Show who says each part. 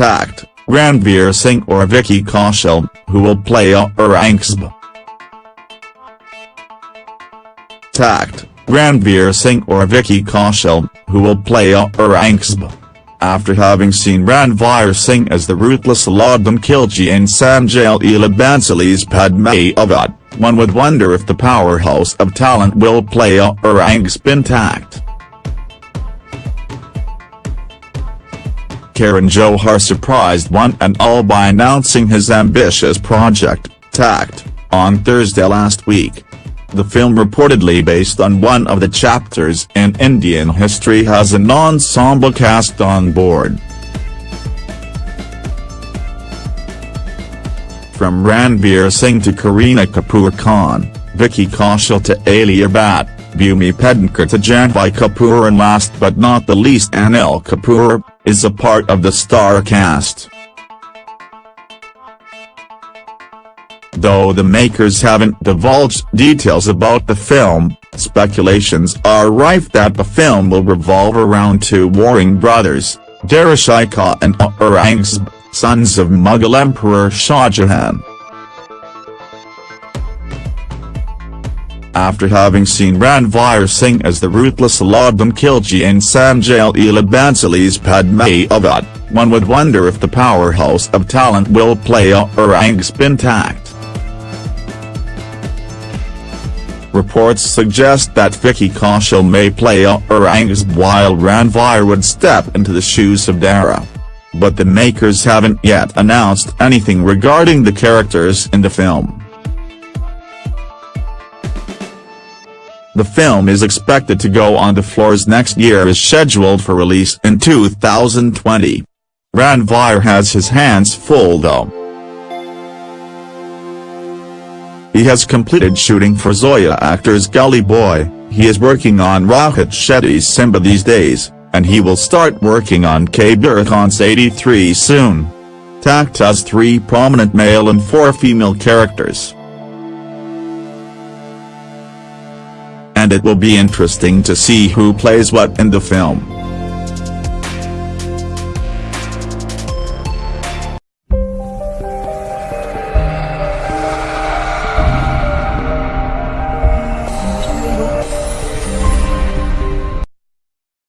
Speaker 1: Takht, Ranveer Singh or Vicky Kaushal, who will play Aurangzeb. Takht, Ranveer Singh or Vicky Kaushal, who will play Aurangzeb. After having seen Ranveer Singh as the ruthless Alauddin Khilji in Sanjay Leela Bhansali's Padmavat, one would wonder if the powerhouse of talent will play Aurangzeb intact. Karan Johar surprised one and all by announcing his ambitious project, Takht, on Thursday last week. The film reportedly based on one of the chapters in Indian history has an ensemble cast on board. From Ranveer Singh to Kareena Kapoor Khan, Vicky Kaushal to Alia Bhatt, Bhumi Pednekar to Janhvi Kapoor and last but not the least Anil Kapoor, is a part of the star cast. Though the makers haven't divulged details about the film, speculations are rife that the film will revolve around two warring brothers, Dara Shikoh and Aurangzeb, sons of Mughal Emperor Shah Jahan. After having seen Ranveer Singh as the ruthless Alauddin Khilji in Sanjay Leela Bhansali's Padmavat, one would wonder if the powerhouse of talent will play Aurangzeb intact. Reports suggest that Vicky Kaushal may play Aurangzeb while Ranveer would step into the shoes of Dara. But the makers haven't yet announced anything regarding the characters in the film. The film is expected to go on the floors next year is scheduled for release in 2020. Ranveer has his hands full though. He has completed shooting for Zoya Akhtar's Gully Boy, he is working on Rohit Shetty's Simmba these days, and he will start working on Kabir Khan's 83 soon. Takht has three prominent male and four female characters. And it will be interesting to see who plays what in the film.